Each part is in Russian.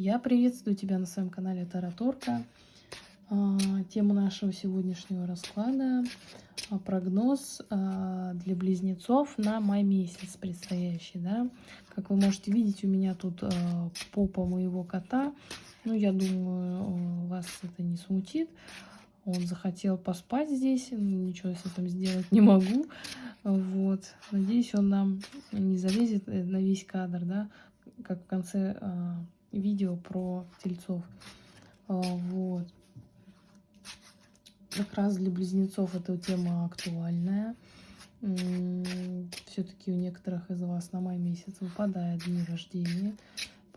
Я приветствую тебя на своем канале Тараторка. А, тема нашего сегодняшнего расклада а, прогноз а, для близнецов на май месяц предстоящий. Да? Как вы можете видеть, у меня тут попа моего кота. Ну, я думаю, вас это не смутит. Он захотел поспать здесь, ничего с этим сделать не могу. Вот. Надеюсь, он нам не залезет э, на весь кадр, да, как в конце видео про тельцов. Э, вот. Как раз для близнецов эта тема актуальная. Все-таки у некоторых из вас на май месяц выпадает дни рождения.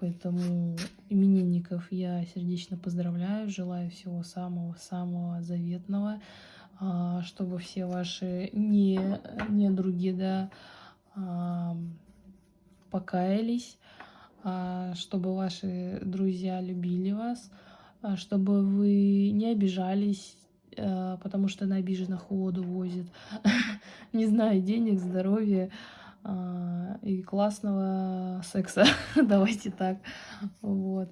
Поэтому именинников я сердечно поздравляю, желаю всего самого-самого заветного, а, чтобы все ваши не, не недруги да, а, покаялись, а, чтобы ваши друзья любили вас, чтобы вы не обижались, потому что на обиженных воду возит. Не знаю, денег, здоровья. А, и классного секса. Давайте так. Вот.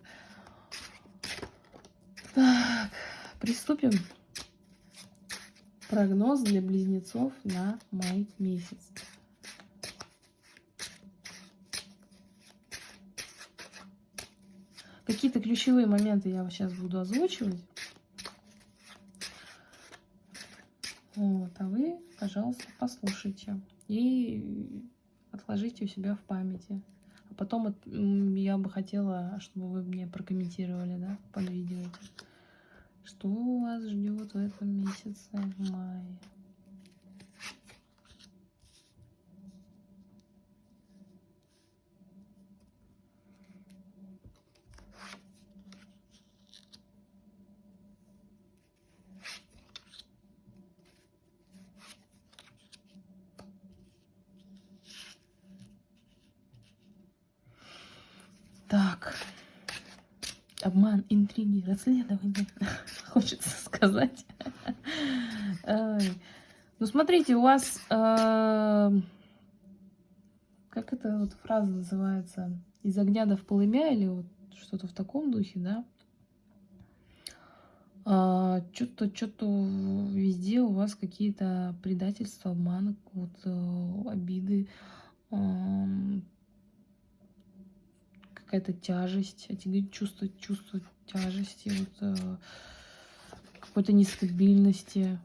Так, приступим. Прогноз для близнецов на май месяц. Какие-то ключевые моменты я сейчас буду озвучивать. Вот, а вы, пожалуйста, послушайте. И отложите у себя в памяти. А потом я бы хотела, чтобы вы мне прокомментировали, да, под видео. Что вас ждет в этом месяце мая? Так. Обман, интриги, расследование. Хочется сказать. Ну, смотрите, у вас... Э, как эта вот фраза называется? Из огня до в полымя или вот что-то в таком духе, да? А, что-то, что-то везде у вас какие-то предательства, обманы, вот, э, обиды, какая-то тяжесть, эти чувства, чувство тяжести, вот, э, какой-то нестабильности.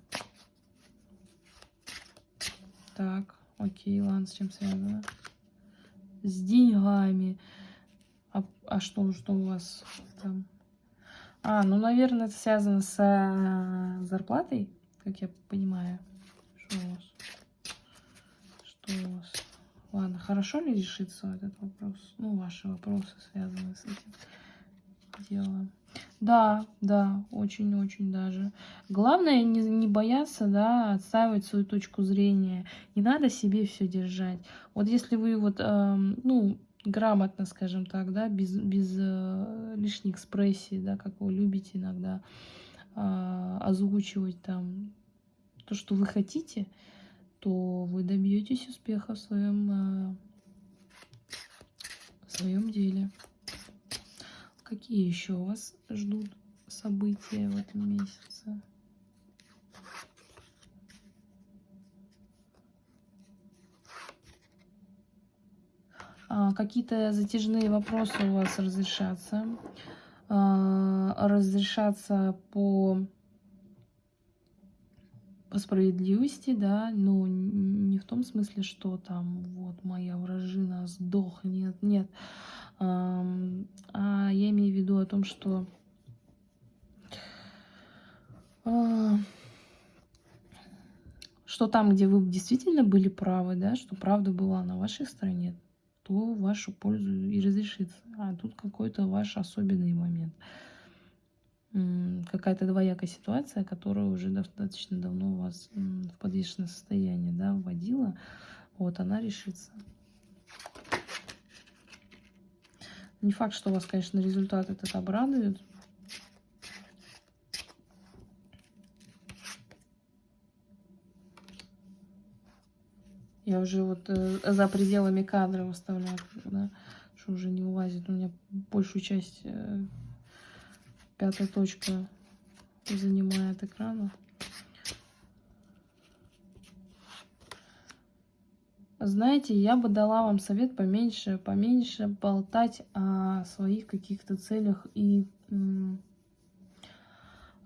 Так, окей, ладно, с чем связано? С деньгами. А, а что, что у вас там? А, ну, наверное, это связано с э, зарплатой, как я понимаю. Что у вас? Что у вас? Ладно, хорошо ли решится этот вопрос? Ну, ваши вопросы связаны с этим делом. Да, да, очень-очень даже. Главное не, не бояться, да, отстаивать свою точку зрения. Не надо себе все держать. Вот если вы вот, э, ну, грамотно, скажем так, да, без, без э, лишней экспрессии, да, как вы любите иногда э, озвучивать там то, что вы хотите, то вы добьетесь успеха в своем, э, в своем деле. Какие еще вас ждут события в этом месяце? А, какие-то затяжные вопросы у вас разрешатся. А, разрешатся по по справедливости, да, но не в том смысле, что там вот моя вражина сдохнет, нет. А, а я имею в виду о том, что а, что там, где вы действительно были правы, да, что правда была на вашей стороне, то вашу пользу и разрешится. А тут какой-то ваш особенный момент какая-то двоякая ситуация, которая уже достаточно давно вас в подвешенное состояние да, вводила, вот она решится. Не факт, что вас, конечно, результат этот обрадует. Я уже вот э, за пределами кадра выставляю, да, что уже не вылазит. У меня большую часть э, пятая точка занимает экрана. Знаете, я бы дала вам совет поменьше, поменьше болтать о своих каких-то целях и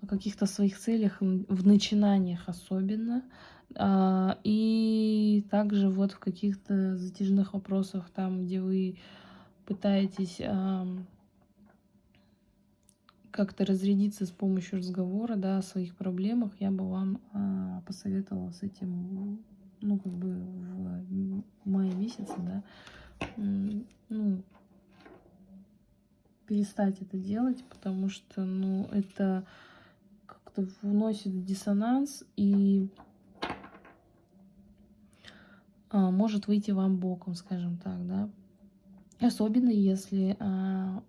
о каких-то своих целях в начинаниях особенно. А, и также вот в каких-то затяжных вопросах, там, где вы пытаетесь как-то разрядиться с помощью разговора, да, о своих проблемах, я бы вам а, посоветовала с этим ну, как бы в мае месяце, да, ну, перестать это делать, потому что, ну, это как-то вносит диссонанс и а, может выйти вам боком, скажем так, да. Особенно если а,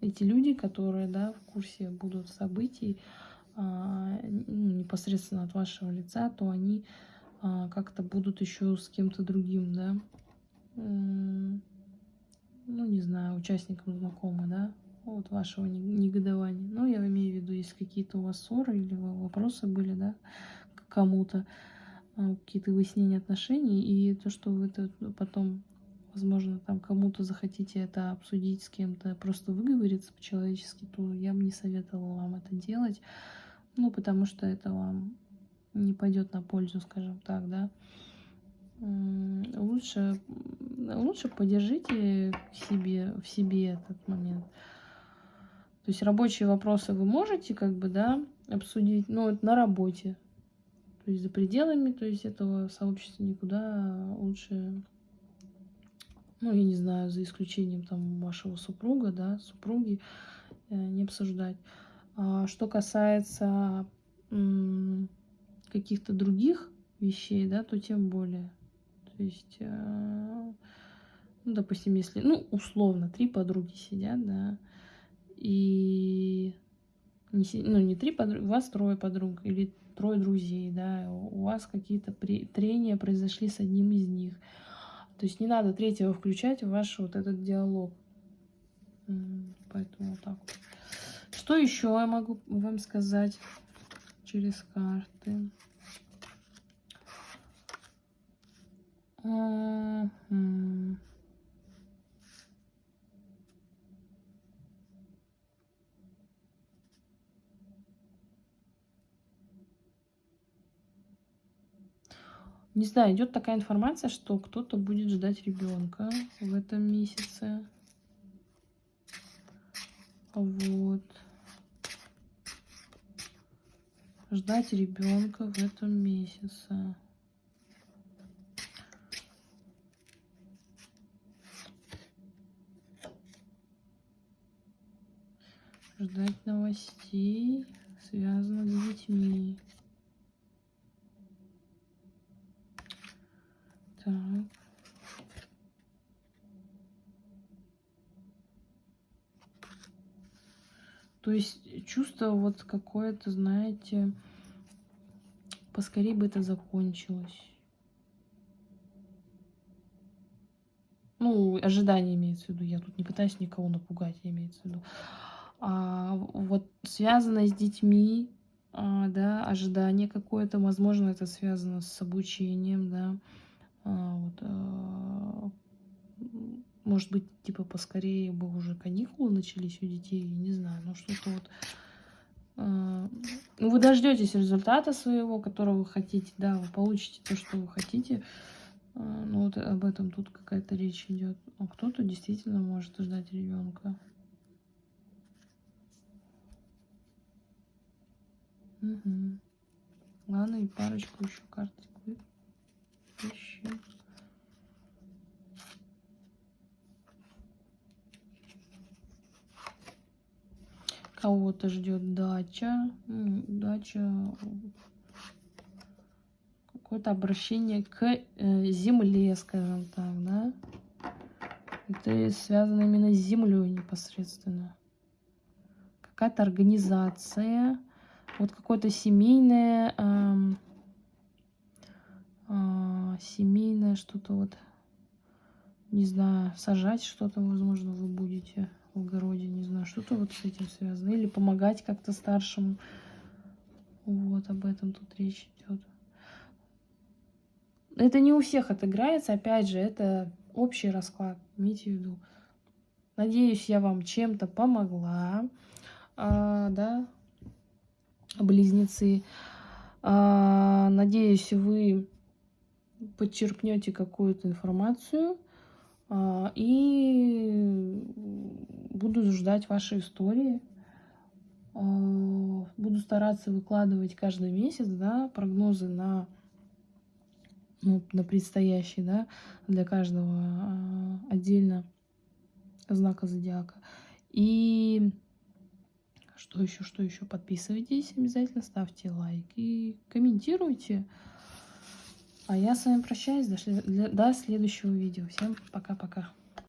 эти люди, которые, да, в курсе будут событий а, ну, непосредственно от вашего лица, то они а, как-то будут еще с кем-то другим, да, ну, не знаю, участником знакомы, да, вот вашего негодования. Ну, я имею в виду, если какие-то у вас ссоры или вопросы были, да, к кому-то, а, какие-то выяснения отношений, и то, что вы это потом, возможно, там кому-то захотите это обсудить с кем-то, просто выговориться по-человечески, то я бы не советовала вам это делать, ну, потому что это вам не пойдет на пользу, скажем так, да. Лучше, лучше подержите в себе, в себе этот момент. То есть рабочие вопросы вы можете как бы, да, обсудить, но это на работе. То есть за пределами, то есть этого сообщества никуда лучше, ну, я не знаю, за исключением там вашего супруга, да, супруги, э, не обсуждать. А что касается каких-то других вещей, да, то тем более. То есть, э, ну, допустим, если, ну, условно, три подруги сидят, да, и не, ну, не три подруги, у вас трое подруг или трое друзей, да, у вас какие-то трения произошли с одним из них. То есть не надо третьего включать в ваш вот этот диалог. Поэтому вот так. Что еще я могу вам сказать? через карты. Не знаю, идет такая информация, что кто-то будет ждать ребенка в этом месяце. Вот. ждать ребенка в этом месяце. Ждать новостей, связанных с детьми. Так. То есть чувство вот какое-то, знаете, поскорее бы это закончилось. Ну, ожидание имеется в виду. Я тут не пытаюсь никого напугать, имеется в виду. А, вот связано с детьми, а, да, ожидание какое-то, возможно, это связано с обучением, да, а, вот, а, может быть, типа, поскорее бы уже каникулы начались у детей, не знаю, ну что-то вот... Э, ну, вы дождетесь результата своего, которого вы хотите, да, вы получите то, что вы хотите. Э, ну, вот об этом тут какая-то речь идет. А кто-то действительно может ждать ребенка. Угу. Ладно, и парочку еще карточек. Еще. Кого-то ждет дача. Дача. Какое-то обращение к э, земле, скажем так, да. Это связано именно с землей непосредственно. Какая-то организация. Вот какое-то семейное... Э, э, семейное что-то вот не знаю, сажать что-то, возможно, вы будете в огороде, не знаю, что-то вот с этим связано. Или помогать как-то старшему. Вот об этом тут речь идет. Это не у всех отыграется, опять же, это общий расклад, имейте в виду. Надеюсь, я вам чем-то помогла, а, да, близнецы. А, надеюсь, вы подчеркнете какую-то информацию а, и буду ждать вашей истории. А, буду стараться выкладывать каждый месяц, да, прогнозы на ну, на предстоящий, да, для каждого а, отдельно знака зодиака. И что еще, что еще? Подписывайтесь обязательно, ставьте лайки, комментируйте. А я с вами прощаюсь до, до следующего видео. Всем пока-пока.